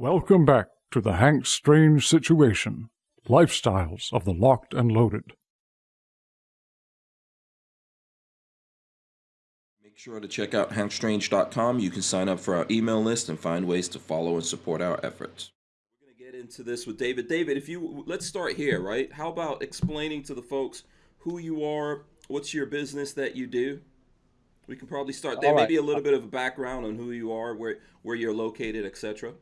Welcome back to the Hank Strange Situation Lifestyles of the Locked and Loaded. Make sure to check out hankstrange.com. You can sign up for our email list and find ways to follow and support our efforts. We're going to get into this with David. David, if you let's start here, right? How about explaining to the folks who you are, what's your business that you do? We can probably start there. All right. Maybe a little bit of a background on who you are, where where you're located, etc.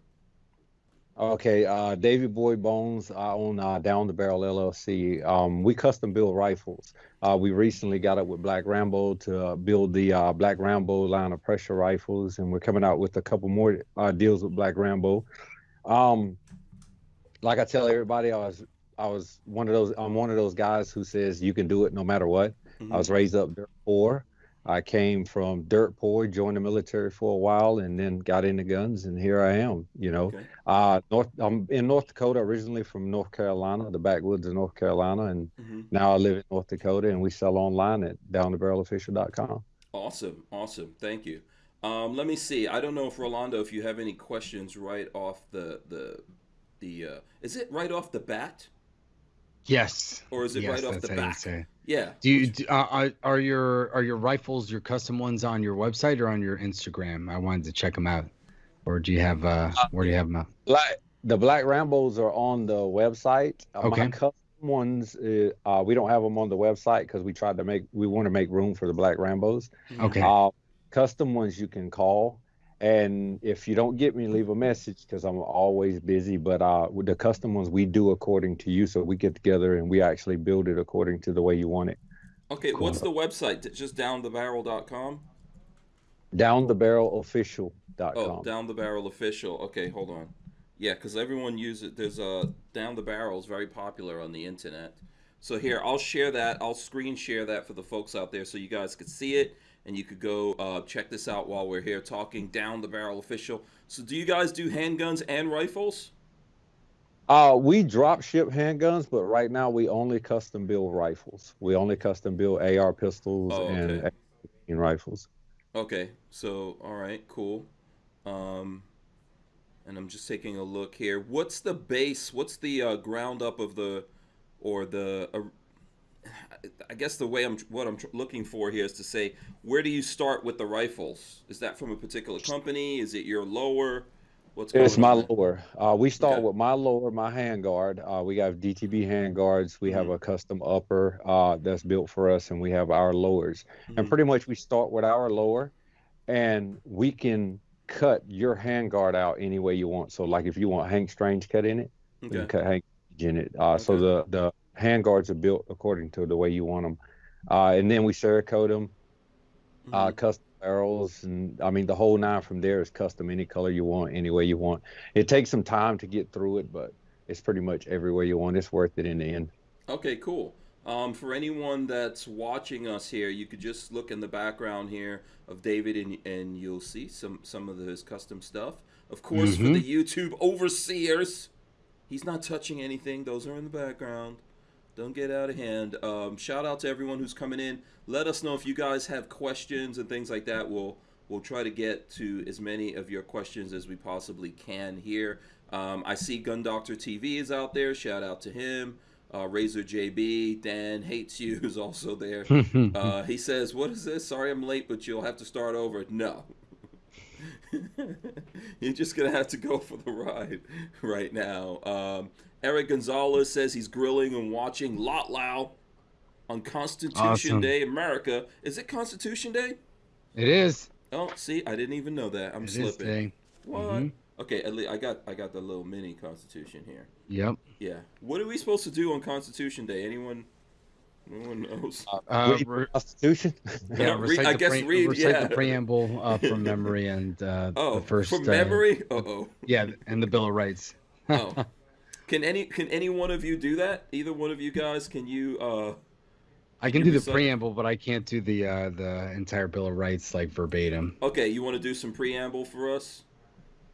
Okay, uh, David Boy Bones. I own uh, Down the Barrel LLC. Um, we custom build rifles. Uh, we recently got up with Black Rambo to uh, build the uh, Black Rambo line of pressure rifles, and we're coming out with a couple more uh, deals with Black Rambo. Um, like I tell everybody, I was I was one of those. I'm one of those guys who says you can do it no matter what. I was raised up poor. I came from dirt poor, joined the military for a while, and then got into guns, and here I am. You know, Okay. uh, North. I'm in North Dakota originally from North Carolina, the backwoods of North Carolina, and Mhm. now I live in North Dakota, and we sell online at downthebarrelofficial.com. Awesome, awesome. Thank you. Um, let me see. I don't know if Rolando, if you have any questions right off the the the. Uh, is it right off the bat, Yes. or is it yes, right off that's the how you back? say it. Yeah. Do you do, uh, are, are your are your rifles your custom ones on your website or on your Instagram? I wanted to check them out. Or do you have uh where do you have them? At? Black, the Black Rambos are on the website. Uh, Okay. My custom ones, uh, uh, we don't have them on the website because we tried to make, we want to make room for the Black Rambos. Okay. Uh, custom ones you can call. And if you don't get me, leave a message because I'm always busy. But uh, with the custom ones, we do according to you. So we get together and we actually build it according to the way you want it. Okay. What's the website? Just downthebarrel.com. Downthebarrelofficial.com. Oh, down the barrel official. Okay, hold on. Yeah, because everyone uses there's a down the barrel is very popular on the internet. So here, I'll share that. I'll screen share that for the folks out there so you guys could see it and you could go uh, check this out while we're here talking down the barrel official. So do you guys do handguns and rifles? Uh, we drop ship handguns, but right now we only custom build rifles. We only custom build AR pistols Oh, and okay. and rifles. Okay, so all right, cool. Um, and I'm just taking a look here. What's the base? What's the uh, ground up of the, or the? Uh, I guess the way I'm what I'm tr- looking for here is to say where do you start with the rifles? Is that from a particular company? Is it your lower? What's going It's my there? lower. Uh, we start Okay. with my lower, my handguard. Uh, we have DTB handguards. We Mm-hmm. have a custom upper uh, that's built for us, and we have our lowers. Mhm. And pretty much we start with our lower, and we can cut your handguard out any way you want. So, like if you want Hank Strange cut in it, we can cut Hank Strange in it. Uh, So Okay. the the handguards are built according to the way you want them, uh, and then we Cerakote them, uh, Mhm. custom barrels, and I mean the whole nine from there is custom any color you want, any way you want. It takes some time to get through it, but it's pretty much every way you want. It's worth it in the end. Okay, cool. Um, for anyone that's watching us here, you could just look in the background here of David, and, and you'll see some some of his custom stuff. Of course, for the YouTube overseers, he's not touching anything. Those are in the background. Don't get out of hand. Um, shout out to everyone who's coming in. Let us know if you guys have questions and things like that. We'll we'll try to get to as many of your questions as we possibly can here. Um, I see Gun Doctor TV is out there. Shout out to him. Uh, Razor JB, Dan hates you is also there. uh, he says, "What is this? Sorry, I'm late, but you'll have to start over." No, you're just gonna have to go for the ride right now. Um, Eric Gonzalez says he's grilling and watching Lot Lao on Constitution Awesome. Day, America. Is it Constitution Day? It is. Oh, see, I didn't even know that. I'm It is slipping. today. What? Mhm. Okay, at least I got I got the little mini Constitution here. Yep. Yeah. What are we supposed to do on Constitution Day? Anyone? No one knows. Uh, Read re- Constitution. yeah, Yeah, read- I the guess pre- read, recite yeah. the preamble uh, from memory and uh, Oh, the first from uh, memory? Uh oh. yeah, and the Bill of Rights. Oh. Can any can any one of you do that? Either one of you guys? Can you? uh I can do the preamble, but I can't do the uh, the entire Bill of Rights like verbatim. Okay, you want to do some preamble for us?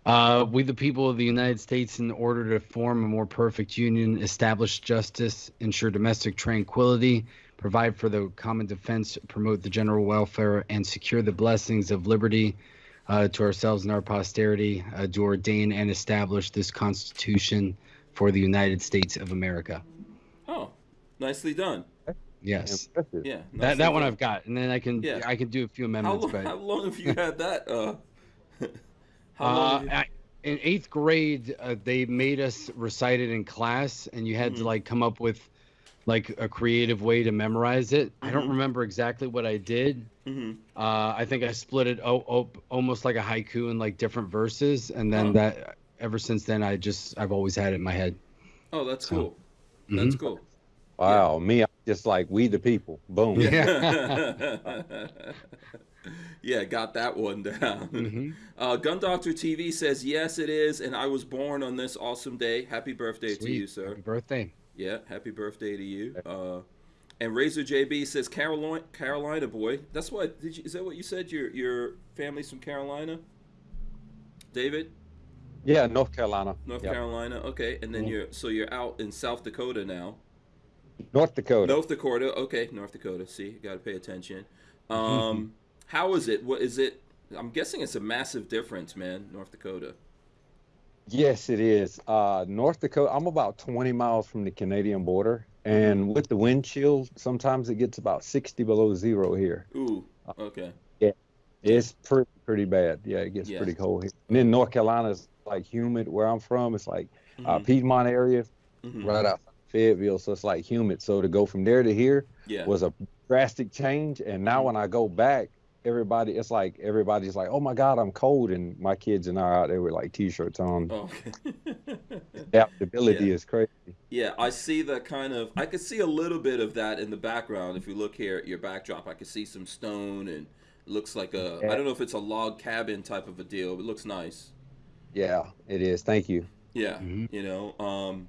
Uh, we, the people of the United States, in order to form a more perfect union, establish justice, ensure domestic tranquility, provide for the common defense, promote the general welfare, and secure the blessings of liberty, uh, to ourselves and our posterity uh, to ordain and establish this Constitution for the United States of America. Oh, nicely done. Yes, Impressive. Yeah. that nicely that one done. I've got, and then I can Yeah. I can do a few How amendments. long, but how long have you had that? Uh, how Uh, long have in eighth grade, uh, they made us recite it in class, and you had Mhm. to like come up with like a creative way to memorize it. I don't Mhm. remember exactly what I did. Mhm. Uh, I think I split it o- o- almost like a haiku in like different verses, and then Huh. that ever since then, I just I've always had it in my head. Oh, that's So- cool. That's Mhm. cool. Wow, me, I'm just like we the people. Boom. yeah, got that one down. Mhm. Uh, Gun Doctor TV says yes, it is, and I was born on this awesome day. Happy birthday to you, sir. Happy birthday. Yeah, happy birthday to you. Uh, and Razor JB says Carolina, Carolina boy. That's what did you? Is that what you said? Your your family's from Carolina, David, Yeah, North Carolina. North Yep. Carolina. Okay, and then Mhm. you're so you're out in South Dakota now. North Dakota. North Dakota. Okay, North Dakota. See, got to pay attention. Mm-hmm. Um, how is it? What is it? I'm guessing it's a massive difference, man. North Dakota. Yes, it is. Uh, North Dakota. I'm about 20 miles from the Canadian border, and with the wind chill, sometimes it gets about 60 below zero here. Ooh. Okay. It's pretty pretty bad. Yeah, it gets Yeah. pretty cold here. And then North Carolina is like humid. Where I'm from, it's like uh, Mhm, Piedmont area, mhm. right outside Fayetteville, so it's like humid. So to go from there to here Yeah. was a drastic change. And now Mhm. when I go back, everybody, it's like everybody's like, "Oh my God, I'm cold," and my kids and I are out there with like t-shirts on. Oh, okay. Adaptability Yeah. is crazy. Yeah, I see the kind of. I could see a little bit of that in the background. If you look here at your backdrop, I could see some stone and looks like a. I Yeah. don't know if it's a log cabin type of a deal, but it looks nice. Yeah, it is. Thank you. Yeah, Mhm. you know. Um,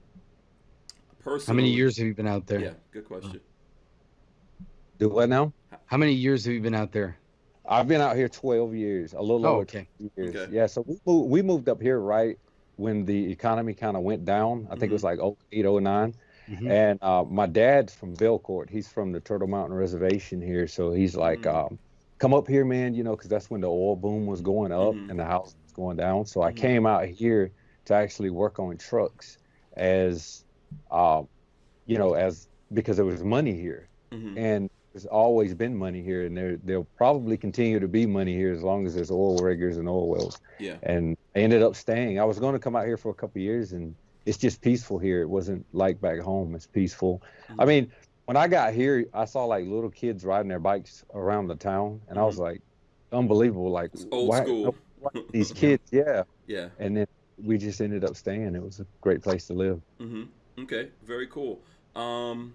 How many years have you been out there? Yeah, good question. Do what now? How many years have you been out there? I've been out here 12 years, a little Oh, over okay. 12 years. Okay. Yeah, so we moved, we moved up here right when the economy kind of went down. I think it was like 08, 09. Mhm. And uh, my dad's from Belcourt. He's from the Turtle Mountain Reservation here. So he's like, Mhm. um, come up here, man, you know, because that's when the oil boom was going up Mhm. and the house was going down. So I Mhm. came out here to actually work on trucks as, uh, you know, as because there was money here. hmm And there's always been money here. And there, there'll probably continue to be money here as long as there's oil riggers and oil wells Yeah. and I ended up staying. I was going to come out here for a couple of years, and it's just peaceful here. It wasn't like back home. It's peaceful. I Mhm. mean, when I got here, I saw like little kids riding their bikes around the town, and I was like, unbelievable. Like It's old why- school. why these kids, yeah. Yeah. And then we just ended up staying. It was a great place to live. hmm Okay. Very cool. Um,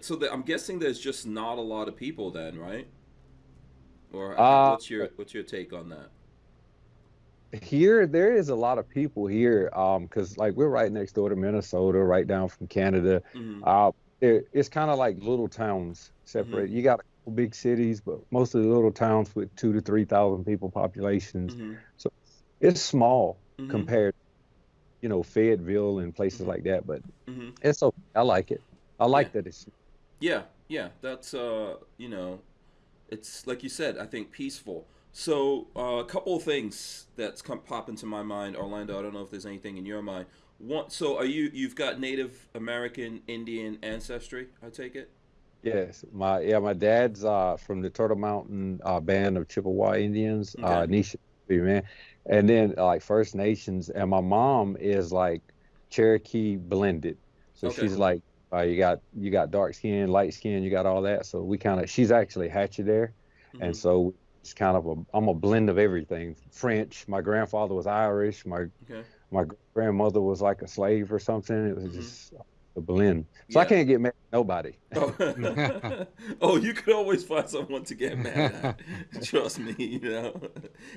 so the, I'm guessing there's just not a lot of people then, right? Or Uh, what's your what's your take on that? Here, there is a lot of people here, um, because like we're right next door to Minnesota, right down from Canada. hmm Uh, it, it's kind of like little towns separate. You got a couple big cities, but most of the little towns with two to three thousand people populations. hmm It's small hmm compared, you know, Fayetteville and places Mhm. like that. But hmm it's okay. I like it. I like that it's. Yeah, yeah, that's uh, you know, it's like you said. I think peaceful. So uh, a couple of things that's come pop into my mind, Rolando. I don't know if there's anything in your mind. One, so are you? You've got Native American Indian ancestry. I take it. Yes, my yeah, my dad's uh from the Turtle Mountain uh, band of Chippewa Indians, uh, Nisha, man, and then uh, like First Nations, and my mom is like Cherokee blended, so Okay. she's like, uh, you got you got dark skin, light skin, you got all that, so we kind of she's actually Hatchet there, and Mhm. so it's kind of a I'm a blend of everything. French, my grandfather was Irish, my Okay. My grandmother was like a slave or something. It was Mhm. just a blend. So I can't get mad at nobody. Oh. oh, you could always find someone to get mad at. Trust me, you know.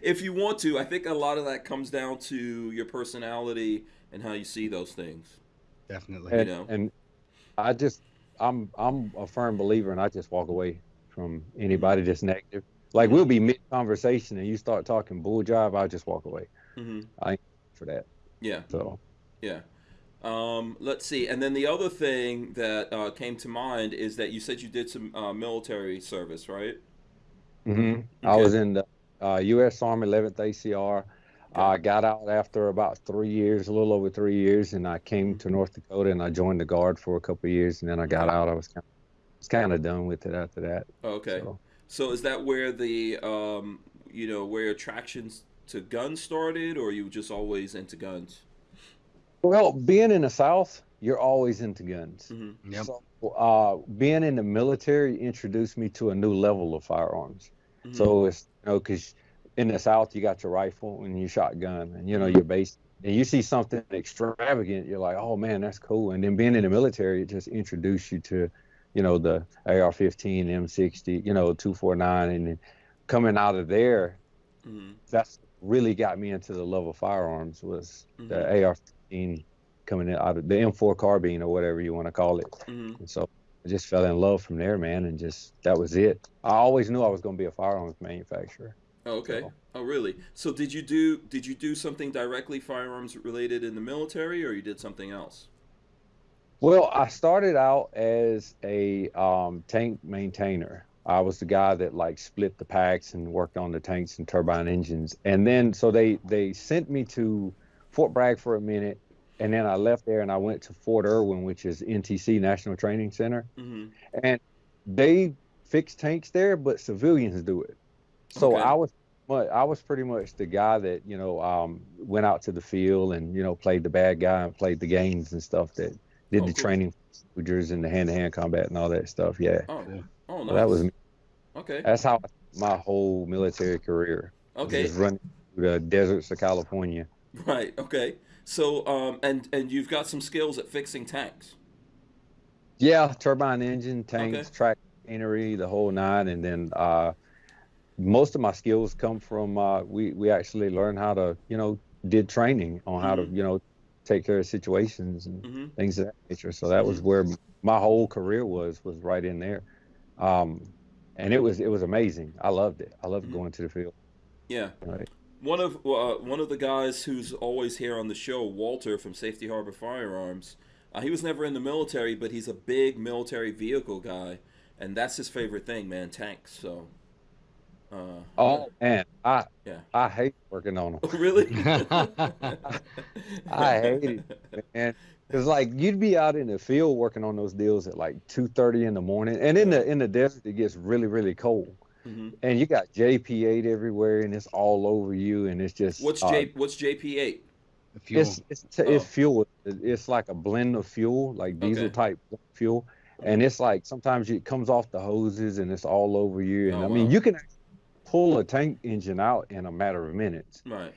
If you want to, I think a lot of that comes down to your personality and how you see those things. Definitely. You and, know. and I just I'm I'm a firm believer and I just walk away from anybody that's negative. Like Mhm. we'll be mid conversation and you start talking bull jive, I'll just walk away hmm I ain't for that. Yeah. So Yeah. Um, let's see. And then the other thing that uh, came to mind is that you said you did some uh, military service, right? Mm-hmm. I was in the uh, U.S. Army 11th ACR. I got out after about three years, a little over three years, and I came to North Dakota and I joined the Guard for a couple of years, and then I got out. I was kind of, was kind of done with it after that. Okay. So. so is that where the um, you know where attractions to guns started, or you just always into guns? Well, being in the South, you're always into guns. Mm-hmm. Yep. So, uh, being in the military introduced me to a new level of firearms. Mm-hmm. So it's you know because in the South you got your rifle and your shotgun and you know your base and you see something extravagant, you're like, oh man, that's cool. And then being in the military, it just introduced you to, you know, the AR-15, M60, you know, 249, and then coming out of there, mm-hmm. that's really got me into the love of firearms was mm-hmm. the AR-15 coming out of the M4 carbine or whatever you want to call it. Mm-hmm. So I just fell in love from there, man, and just that was it. I always knew I was going to be a firearms manufacturer. Oh, okay. So. Oh, really? So did you do did you do something directly firearms related in the military, or you did something else? Well, I started out as a um, tank maintainer. I was the guy that like split the packs and worked on the tanks and turbine engines. And then so they they sent me to Fort Bragg for a minute, and then I left there and I went to Fort Irwin, which is NTC National Training Center, mm-hmm. and they fix tanks there, but civilians do it. So okay. I was I was pretty much the guy that you know um, went out to the field and you know played the bad guy and played the games and stuff that did oh, the cool. training soldiers and the hand-to-hand combat and all that stuff. Yeah. Oh, yeah. oh nice. So that was me. Okay. That's how my whole military career. Okay. Just running through the deserts of California. Right. Okay. So um and and you've got some skills at fixing tanks. Yeah, turbine engine, tanks, okay. track machinery, the whole nine, and then uh most of my skills come from uh, we we actually learned how to you know did training on how mm-hmm. to you know take care of situations and mm-hmm. things of that nature. So that was mm-hmm. where my whole career was was right in there, um, and it was it was amazing. I loved it. I loved mm-hmm. going to the field. Yeah. Right. One of uh, one of the guys who's always here on the show, Walter from Safety Harbor Firearms. Uh, he was never in the military, but he's a big military vehicle guy, and that's his favorite thing, man, tanks. So uh, oh man, I yeah. I hate working on them. Oh, really? I hate it, man. Cause like you'd be out in the field working on those deals at like two thirty in the morning, and in the in the desert it gets really really cold, mm-hmm. and you got JP eight everywhere, and it's all over you, and it's just what's uh, J what's JP eight? Fuel. It's it's, oh. it's fuel. It's like a blend of fuel, like diesel okay. type fuel, and it's like sometimes it comes off the hoses and it's all over you, and oh, I mean wow. you can pull a tank engine out in a matter of minutes. Right.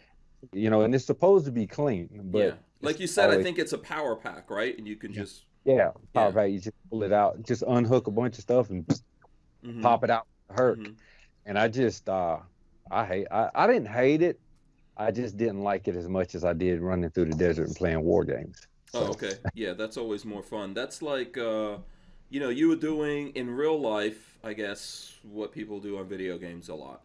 You know, and it's supposed to be clean, but yeah. Like you said, always, I think it's a power pack, right? And you can just yeah, power yeah. pack. You just pull it out, just unhook a bunch of stuff and mm-hmm. pop it out. Hurt. Mm-hmm. And I just uh, I hate. I, I didn't hate it. I just didn't like it as much as I did running through the desert and playing war games. So. Oh, okay. Yeah, that's always more fun. That's like, uh, you know, you were doing in real life I guess, what people do on video games a lot.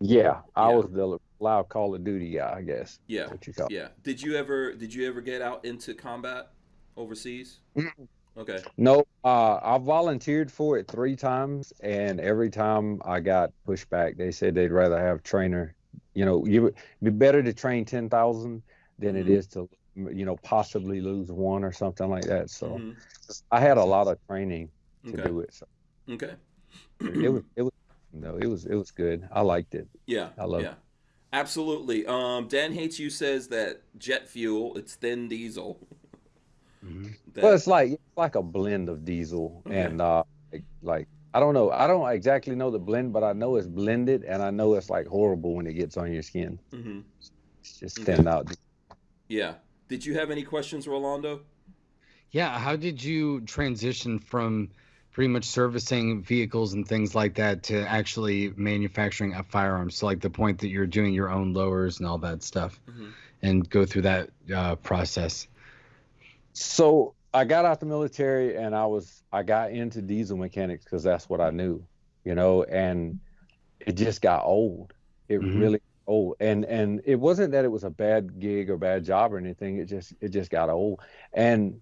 Yeah, I yeah. was the loud Call of Duty I guess. Yeah. Yeah. Did you ever did you ever get out into combat overseas? Mm-hmm. Okay. No, uh, I volunteered for it three times, and every time I got pushback. They said they'd rather have trainer. You know, you would be better to train ten thousand than mm-hmm. it is to, you know, possibly lose one or something like that. So, mm-hmm. I had a lot of training to okay. do it. So. Okay. it was it was no, it was it was good. I liked it. Yeah. I love yeah. it. Absolutely. Um, Dan hates you says that jet fuel, it's thin diesel. Mm-hmm. That... Well, it's like it's like a blend of diesel okay. and uh, like, like I don't know. I don't exactly know the blend, but I know it's blended, and I know it's like horrible when it gets on your skin. Mm-hmm. It's just thinned okay. out. Yeah. Did you have any questions, Rolando? Yeah. How did you transition from pretty much servicing vehicles and things like that to actually manufacturing a firearm. So like the point that you're doing your own lowers and all that stuff, mm-hmm. and go through that uh, process. So I got out the military and I was I got into diesel mechanics because that's what I knew, you know, and it just got old. It mm-hmm. really old and and it wasn't that it was a bad gig or bad job or anything it just it just got old and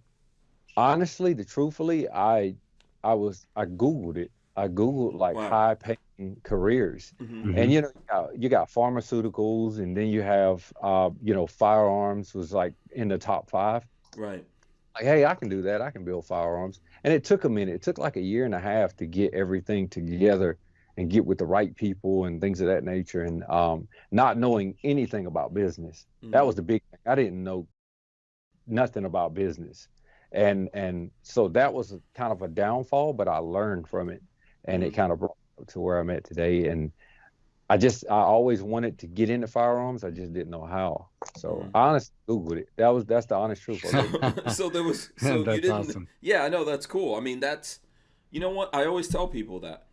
honestly the truthfully i I was I googled it. I googled like wow. high paying careers. Mhm. And you know, you got, you got pharmaceuticals, and then you have, uh, you know, firearms was like in the top five. Right. Like, hey, I can do that. I can build firearms. And it took a minute. It took like a year and a half to get everything together and get with the right people and things of that nature. And um, not knowing anything about business. That Mhm. was the big thing. I didn't know nothing about business. And and so that was a, kind of a downfall, but I learned from it, and it Mhm. kind of brought me to where I'm at today. And I just I always wanted to get into firearms. I just didn't know how. So Mhm. I honestly googled it. That was that's the honest truth. So, so there was so you didn't awesome. yeah i know that's cool i mean that's you know what i always tell people that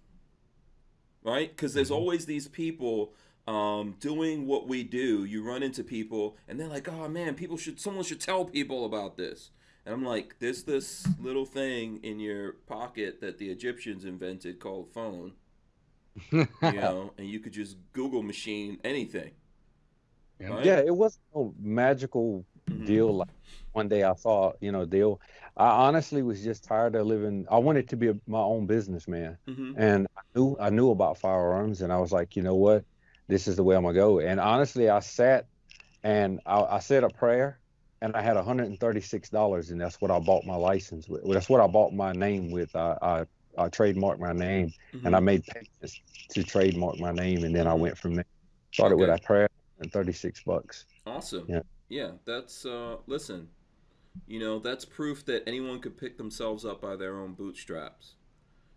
right because there's Mhm. always these people um, doing what we do you run into people and they're like oh man people should someone should tell people about this and i'm like there's this little thing in your pocket that the egyptians invented called phone you know and you could just google machine anything Yeah. right? yeah, it wasn't no magical Mhm. deal like one day I saw, you know, deal. I honestly was just tired of living. I wanted to be a, my own businessman, Mhm. and I knew I knew about firearms, and I was like, you know what, this is the way I'm gonna go. And honestly, I sat and I, I said a prayer, and I had 136 dollars, and that's what I bought my license with. That's what I bought my name with. I I, I trademarked my name, and I Mhm. made payments to trademark my name, and then I Mhm. went from there. Started with a prayer and 36 bucks. Awesome. Yeah. Yeah, that's uh listen. You know, that's proof that anyone could pick themselves up by their own bootstraps.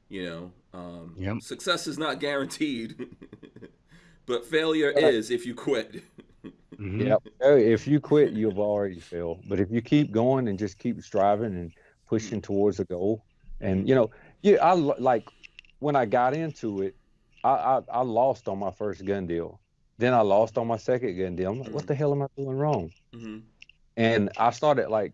You know, um Yep. success is not guaranteed. but failure Right. is if you quit. Mhm. Yep. Uh, If you quit, you've already failed. But if you keep going and just keep striving and pushing towards a goal, and you know, yeah, I like when I got into it, I, I I lost on my first gun deal. Then I lost on my second gun deal. I'm like, what the hell am I doing wrong? Mhm. And I started like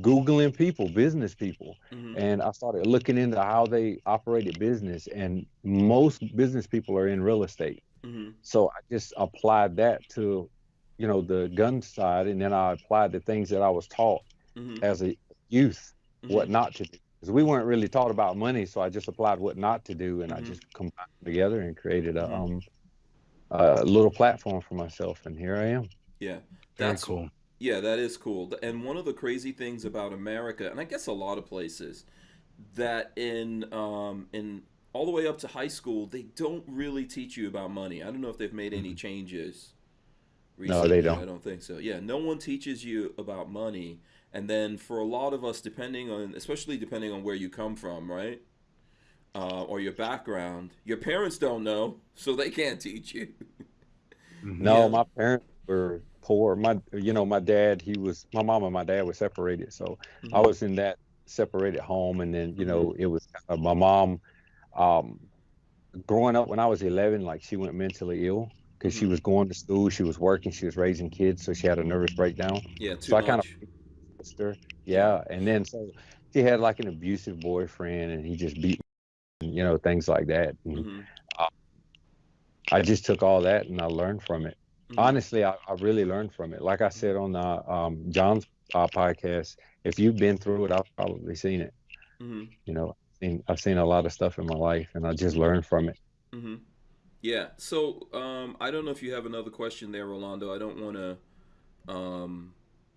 googling people, business people, Mhm. and I started looking into how they operated business. And most business people are in real estate. Mhm. So I just applied that to, you know, the gun side, and then I applied the things that I was taught Mhm. as a youth, Mhm. what not to do. Because we weren't really taught about money, so I just applied what not to do, and I Mhm. just combined together and created a Mhm. um a little platform for myself, and here I am. Yeah. Very That's cool. Yeah, that is cool. And one of the crazy things about America, and I guess a lot of places, that in um, in all the way up to high school, they don't really teach you about money. I don't know if they've made any changes. Mm-hmm. No, they don't. I don't think so. Yeah, no one teaches you about money, and then for a lot of us, depending on, especially depending on where you come from, right, uh, or your background, your parents don't know, so they can't teach you. Mhm. No, Yeah. my parents were poor. My, you know, my dad, he was, my mom and my dad were separated, so I Mhm. was in that separated home, and then you know, Mm-hmm. it was uh, my mom. Um, growing up when I was 11, like she went mentally ill because she was going to school, she was working, she was raising kids, so she had a nervous breakdown. Yeah, too So I kind of her. Yeah, and then so she had like an abusive boyfriend, and he just beat, me, you know, things like that. And Mhm. I just took all that and I learned from it. Mhm. Honestly, I, I really learned from it. Like I said on uh, um, John's uh, podcast, if you've been through it, I've probably seen it. Mhm. You know, I've seen, I've seen a lot of stuff in my life, and I just learned from it. Yeah. So um, I don't know if you have another question there, Rolando. I don't want to, um,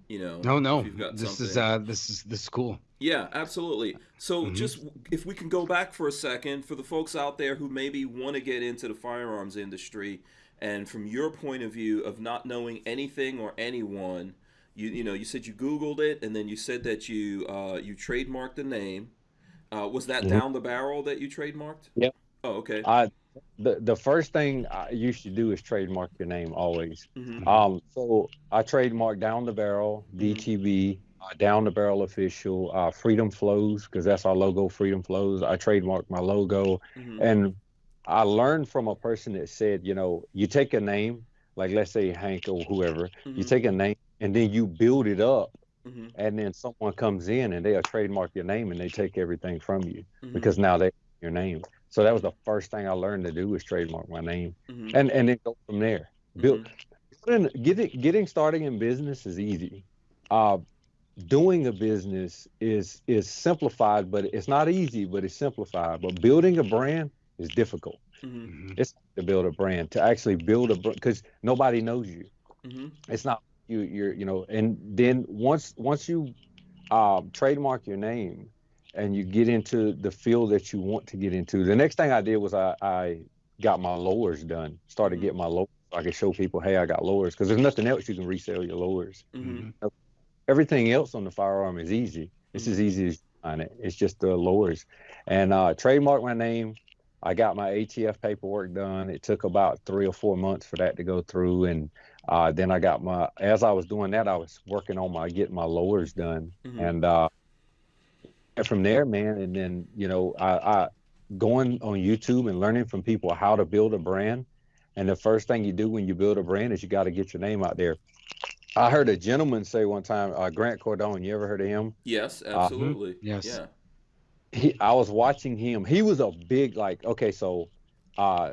you know. No, no. If you've got This is uh this is this is cool. Yeah, absolutely. So Mhm. just if we can go back for a second for the folks out there who maybe want to get into the firearms industry, and from your point of view of not knowing anything or anyone, you you know you said you Googled it, and then you said that you uh, you trademarked the name. Uh, was that Mhm. down the barrel that you trademarked? Yep. Oh, okay. I the the first thing I, you should do is trademark your name always. hmm Um, so I trademarked Down the Barrel, DTB, uh, Down the Barrel Official, uh, Freedom Flows, because that's our logo, Freedom Flows. I trademarked my logo. hmm And I learned from a person that said, you know, you take a name, like let's say Hank or whoever, you Mhm. take a name and then you build it up, hmm and then someone comes in and they'll trademark your name and they take everything from you hmm because now they your name. So that was the first thing I learned to do was trademark my name hmm and and then go from there. Build Mhm. getting getting getting starting in business is easy. Uh, doing a business is is simplified, but it's not easy, but it's simplified. But building a brand is difficult. Mm-hmm. It's to build a brand, to actually build a because nobody knows you. Mm-hmm. It's not you. You're you know, and then once once you um, trademark your name and you get into the field that you want to get into, the next thing I did was I, I got my lowers done. Started Mhm. getting my lowers. so I could show people, hey, I got lowers because there's nothing else you can resell your lowers. Mm-hmm. Everything else on the firearm is easy. It's Mhm. as easy as you find it. It's just the lowers. And uh, trademark my name. I got my ATF paperwork done. It took about three or four months for that to go through, and uh, then I got my. As I was doing that, I was working on my getting my lowers done, Mhm. and uh, and from there, man. And then you know, I, I going on YouTube and learning from people how to build a brand. And the first thing you do when you build a brand is you got to get your name out there. I heard a gentleman say one time, uh, Grant Cardone. You ever heard of him? Yes, Uh, absolutely. Yes. Yeah. he I was watching him. He was a big like okay, so uh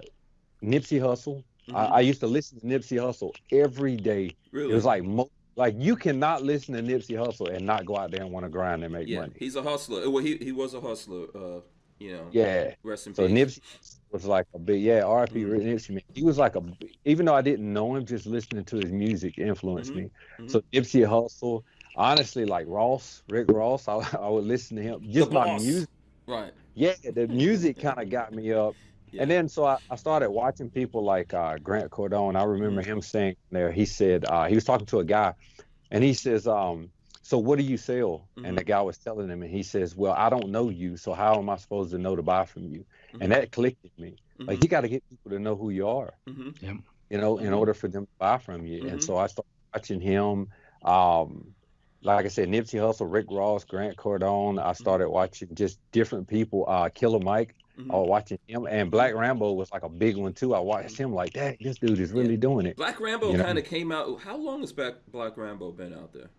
Nipsey Hussle. Mhm. I, I used to listen to Nipsey Hussle every day. really. It was like mo- like you cannot listen to Nipsey Hussle and not go out there and want to grind and make yeah, money. he's a hustler. Well, he he was a hustler. Uh, you know. Yeah. Rest in So peace. Nipsey was like a big yeah, R.I.P. Mhm. Nipsey man. He was like a even though I didn't know him, just listening to his music influenced Mhm. me. Mhm. So Nipsey Hussle, honestly, like Ross, Rick Ross, I, I would listen to him just The by boss. music. Right. Yeah, the music kind of got me up. Yeah. And then so I, I started watching people like uh, Grant Cardone. I remember Mm-hmm. him saying there, he said, uh, he was talking to a guy and he says, um, so what do you sell? Mhm. And the guy was telling him, and he says, well, I don't know you. So how am I supposed to know to buy from you? Mhm. And that clicked with me. Like Mhm. you got to get people to know who you are, Mhm. you know, in order for them to buy from you. And so I started watching him. Um, like I said, Nipsey Hussle, Rick Ross, Grant Cardone. I started watching just different people. Uh, Killer Mike. Mhm. I was watching him, and Black Rambo was like a big one too. I watched him like, dang, this dude is really doing it. Black Rambo You know? kind of came out. How long has Black Black Rambo been out there?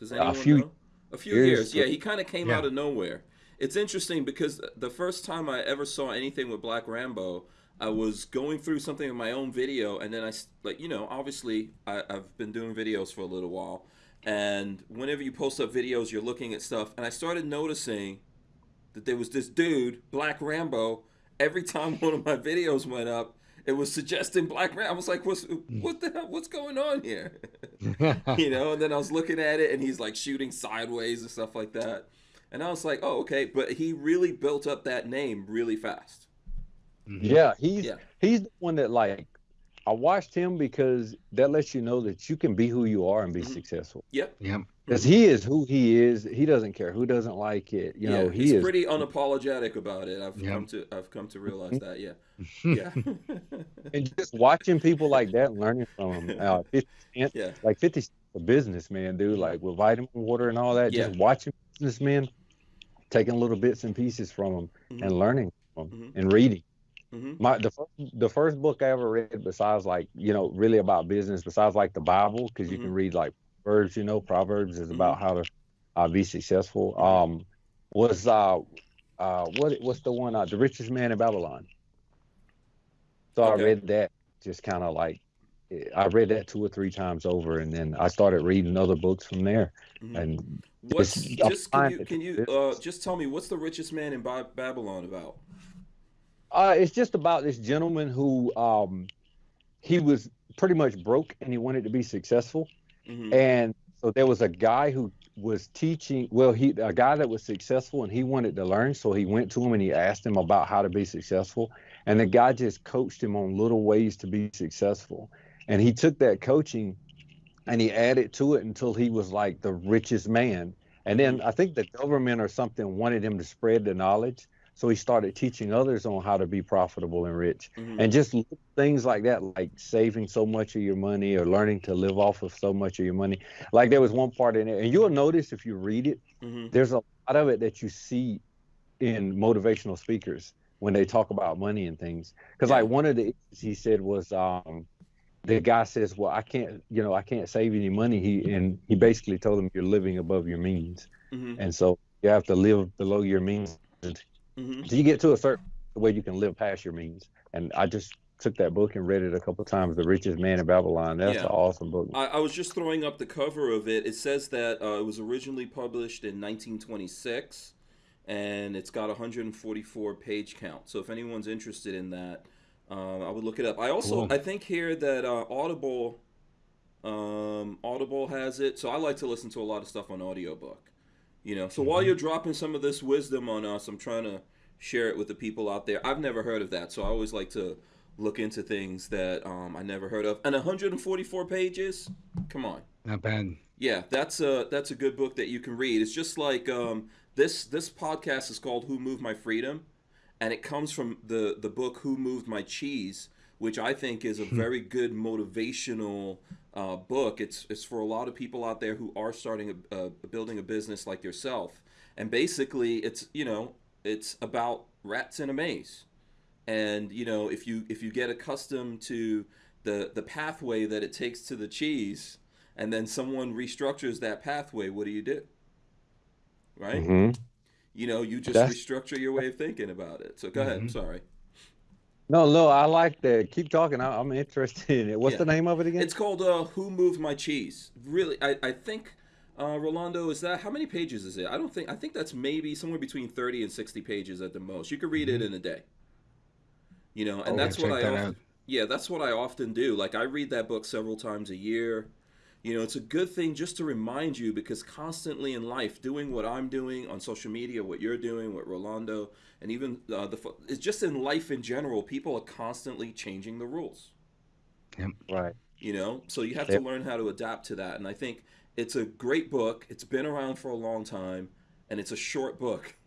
Does A anyone few know? A few years. years. Yeah, he kind of came Yeah. out of nowhere. It's interesting because the first time I ever saw anything with Black Rambo, I was going through something in my own video, and then I like you know obviously I, I've been doing videos for a little while, and whenever you post up videos, you're looking at stuff, and I started noticing that there was this dude, Black Rambo. Every time one of my videos went up, it was suggesting Black Rambo. I was like, "What's what the hell? What's going on here?" you know. And then I was looking at it, and he's like shooting sideways and stuff like that. And I was like, "Oh, okay." But he really built up that name really fast. Yeah, he's Yeah. he's the one that like I watched him because that lets you know that you can be who you are and be Mhm. successful. Yep. Yep. Because he is who he is. He doesn't care who doesn't like it. You know, he he's is. pretty unapologetic about it. I've Yeah. come to I've come to realize that. Yeah. Yeah. and just watching people like that, and learning from them, Uh, 50 Cent, yeah. like 50 Cent's a businessman, dude. Like with vitamin water and all that. Just watching businessmen, taking little bits and pieces from them Mhm. and learning from 'em Mhm. and reading. Mhm. My the first, the first book I ever read, besides like you know really about business, besides like the Bible, because you can Mhm. read like Proverbs. You know, Proverbs is about Mm-hmm. how to uh, be successful. Um, was uh, uh, what what's the one? Uh, the richest man in Babylon. So Okay. I read that, just kind of like I read that two or three times over, and then I started reading other books from there. Mhm. And What's just can you can you uh, just tell me what's the richest man in Ba- Babylon about? Uh, it's just about this gentleman who um, he was pretty much broke and he wanted to be successful. Mhm. And so there was a guy who was teaching. Well, he a guy that was successful and he wanted to learn. So he went to him and he asked him about how to be successful. And the guy just coached him on little ways to be successful. And he took that coaching and he added to it until he was like the richest man. And then I think the government or something wanted him to spread the knowledge. So he started teaching others on how to be profitable and rich. Mhm. And just things like that, like saving so much of your money or learning to live off of so much of your money. Like there was one part in there, and you'll notice if you read it, Mhm. there's a lot of it that you see in motivational speakers when they talk about money and things. Because Yeah. like one of the issues he said was um, the guy says, "Well, I can't, you know, I can't save any money." He and he basically told him you're living above your means, Mhm. and so you have to live below your means Mhm. so you get to a certain way you can live past your means. And I just took that book and read it a couple times. The Richest Man in Babylon. That's Yeah. an awesome book. I, I was just throwing up the cover of it. It says that uh, it was originally published in 1926, and it's got 144 page count. So if anyone's interested in that, Um, I would look it up. I also Cool. I think here that uh, Audible um, Audible has it. So I like to listen to a lot of stuff on audiobook. You know, so while you're dropping some of this wisdom on us, I'm trying to share it with the people out there. I've never heard of that, so I always like to look into things that um, I never heard of. And 144 pages, come on. Not bad. Yeah, that's a that's a good book that you can read. It's just like um, this this podcast is called Who Moved My Freedom, and it comes from the the book Who Moved My Cheese, which I think is a very good motivational uh, book. It's it's for a lot of people out there who are starting a, a building a business like yourself, and basically it's you know it's about rats in a maze, and you know if you if you get accustomed to the the pathway that it takes to the cheese and then someone restructures that pathway, what do you do? Right? hmm You know, you just That's- restructure your way of thinking about it. So go ahead. I'm Mhm. sorry. No, no, I like that. Keep talking. I, I'm interested in it. What's Yeah. the name of it again? It's called uh, "Who Moved My Cheese." Really, I, I think uh, Rolando is that how many pages is it? I don't think I think that's maybe somewhere between thirty and sixty pages at the most. You could read it in a day. You know, and Okay, that's what I that often, yeah, that's what I often do. Like I read that book several times a year. You know, it's a good thing just to remind you because constantly in life, doing what I'm doing on social media, what you're doing, what Rolando, and even uh, the it's just in life in general, people are constantly changing the rules. Right. you know? So you have to learn how to adapt to that. And i think it's a great book. It's been around for a long time and it's a short book.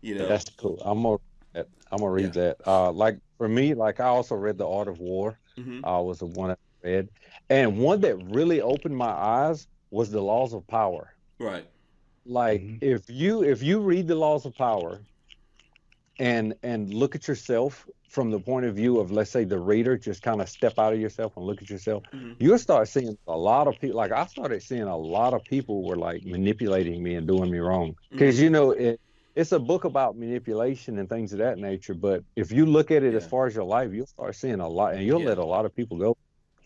You know? That's cool. I'm gonna I'm gonna read that. Uh, like for me, like I also read The Art of War. hmm Uh, was the one I read, and one that really opened my eyes was The Laws of Power. right Like Mhm. if you if you read The Laws of Power, and and look at yourself from the point of view of let's say the reader, just kind of step out of yourself and look at yourself, Mhm. you'll start seeing a lot of people. Like I started seeing a lot of people were like manipulating me and doing me wrong because you know it. It's a book about manipulation and things of that nature. But if you look at it as far as your life, you'll start seeing a lot, and you'll Yeah. let a lot of people go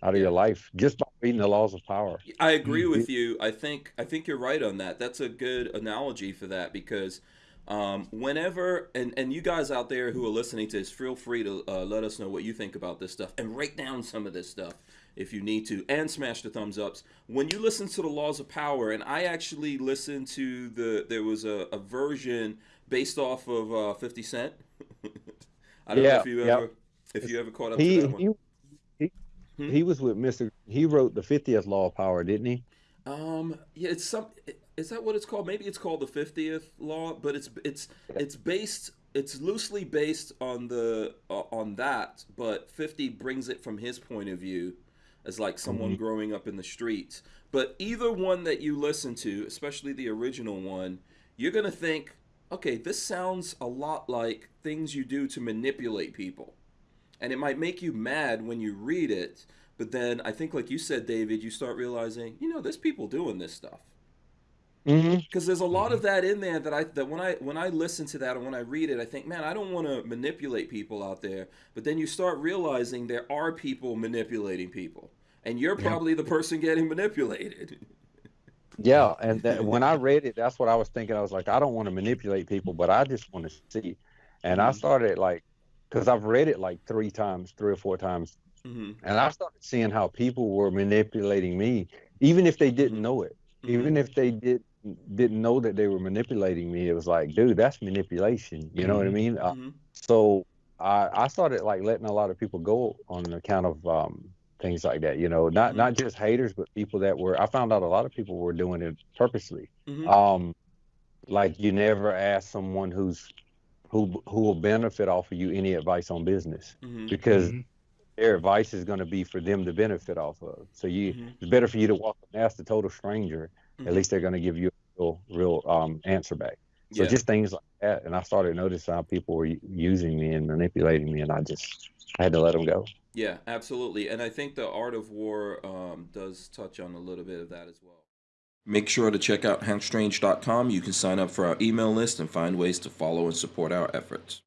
out of Yeah. your life just by reading the laws of power. i agree with you i think i think you're right on that that's a good analogy for that because um, whenever and and you guys out there who are listening to this feel free to uh, let us know what you think about this stuff and write down some of this stuff if you need to and smash the thumbs ups when you listen to the laws of power and i actually listened to the there was a, a version based off of uh, 50 cent i don't know Yeah, if you yep. ever if you ever caught up to He that one he he, Hmm? he was with Mr. He wrote the fiftieth law of power, didn't he? Um, yeah, it's some. Is that what it's called? Maybe it's called the fiftieth law, but it's it's it's based. It's loosely based on the uh, on that, but fifty brings it from his point of view, as like someone growing up in the streets. But either one that you listen to, especially the original one, you're gonna think, okay, this sounds a lot like things you do to manipulate people and it might make you mad when you read it but then i think like you said david you start realizing you know there's people doing this stuff Mm-hmm. because there's a lot of that in there that i that when i when i listen to that and when i read it i think man i don't want to manipulate people out there but then you start realizing there are people manipulating people and you're Yeah. probably the person getting manipulated Yeah, and that, when I read it, that's what I was thinking. I was like, I don't want to manipulate people, but I just want to see. And I Mhm. started like, because I've read it like three times, three or four times, hmm and I started seeing how people were manipulating me, even if they didn't Mhm. know it. Mm-hmm. Even if they did didn't know that they were manipulating me, it was like, dude, that's manipulation. You know what I Mhm. mean? Uh, hmm so I, I started like letting a lot of people go on account of um, things like that. You know, not Mhm. not just haters, but people that were. I found out a lot of people were doing it purposely. hmm Um, like you never ask someone who's who who will benefit off of you any advice on business hmm because Mhm. their advice is going to be for them to benefit off of. So you, Mhm. it's better for you to walk up and ask a total stranger. At least they're going to give you a real, real um, answer back. So Yeah. just things like that, and I started noticing how people were using me and manipulating me, and I just I had to let them go. Yeah, absolutely. And I think the Art of War um, does touch on a little bit of that as well. Make sure to check out hankstrange.com. You can sign up for our email list and find ways to follow and support our efforts.